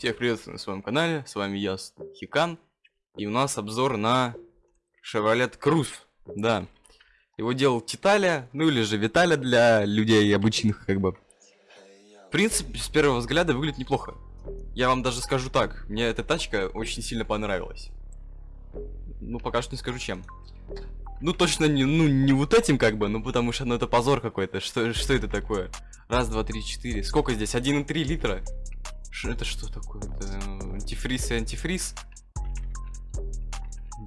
Всех приветствую на своем канале, с вами я, Хикан, и у нас обзор на Chevrolet Cruze, да. Его делал Титаля, ну или же Виталя для людей обычных, как бы. В принципе, с первого взгляда выглядит неплохо. Я вам даже скажу так, мне эта тачка очень сильно понравилась. Ну, пока что не скажу чем. Ну, точно не, ну, не вот этим, как бы, ну, потому что, ну, это позор какой-то. Что, что это такое? Раз, два, три, четыре. Сколько здесь? 1,3 литра. Это что такое? Это антифриз и антифриз?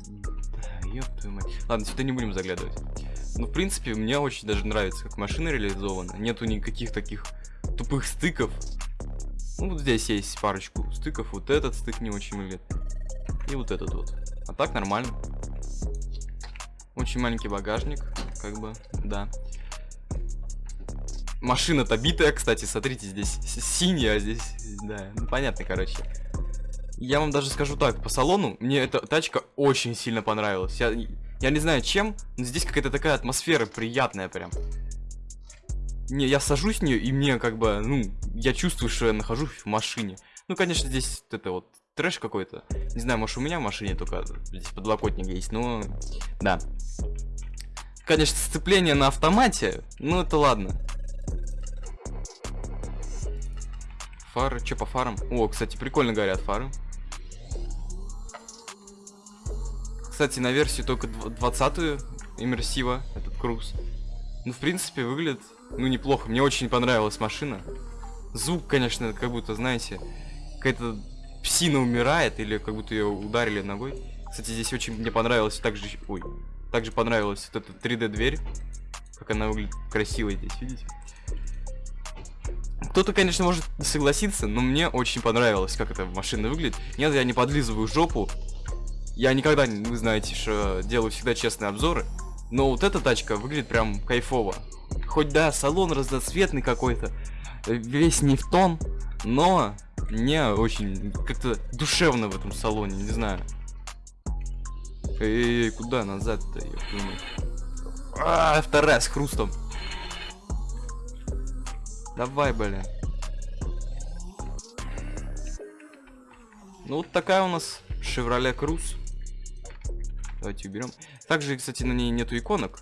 Да, ёб твою мать. Ладно, сюда не будем заглядывать. Ну, в принципе, мне очень даже нравится, как машина реализована. Нету никаких таких тупых стыков. Ну, вот здесь есть парочку стыков. Вот этот стык не очень выглядит. И вот этот вот. А так нормально. Очень маленький багажник, как бы, да. Машина-то битая, кстати, смотрите, здесь синяя, а здесь, да, ну понятно, короче. Я вам даже скажу так, по салону мне эта тачка очень сильно понравилась. Я, я не знаю чем, но здесь какая-то такая атмосфера приятная прям. Не, я сажусь в нее, и мне как бы, ну, я чувствую, что я нахожусь в машине. Ну, конечно, здесь это вот трэш какой-то. Не знаю, может у меня в машине только здесь подлокотник есть, но да. Конечно, сцепление на автомате, ну это ладно. Фары, что по фарам? О, кстати, прикольно горят фары. Кстати, на версию только 20-ю иммерсива, этот круз. Ну, в принципе, выглядит, ну, неплохо. Мне очень понравилась машина. Звук, конечно, как будто, знаете, какая-то псина умирает, или как будто ее ударили ногой. Кстати, здесь очень мне понравилось также... Ой. Также понравилась вот эта 3D-дверь. Как она выглядит красиво здесь, видите? Кто-то, конечно, может согласиться, но мне очень понравилось, как эта машина выглядит. Нет, я не подлизываю жопу. Я никогда, вы знаете, что делаю всегда честные обзоры. Но вот эта тачка выглядит прям кайфово. Хоть да, салон разноцветный какой-то, весь не в тон, но мне очень как-то душевно в этом салоне, не знаю. Эй, куда назад-то, я думаю. А, вторая с хрустом. Давай, бля. Ну вот такая у нас Chevrolet Cruze. Давайте уберем. Также, кстати, на ней нету иконок.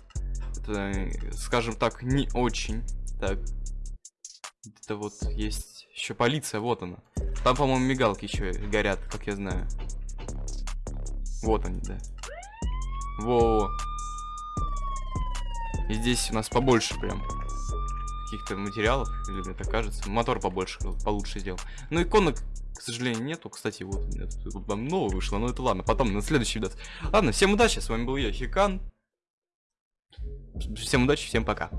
Это, скажем так, не очень. Так. Это вот есть еще полиция, вот она. Там, по-моему, мигалки еще горят, как я знаю. Вот они, да. Во. -во. И здесь у нас побольше прям каких-то материалов, или мне так кажется. Мотор побольше, получше сделал. Ну, иконок, к сожалению, нету. Кстати, вот, там новое вышло, но это ладно, потом на следующий видос. Ладно, всем удачи, с вами был я, Хикан. Всем удачи, всем пока.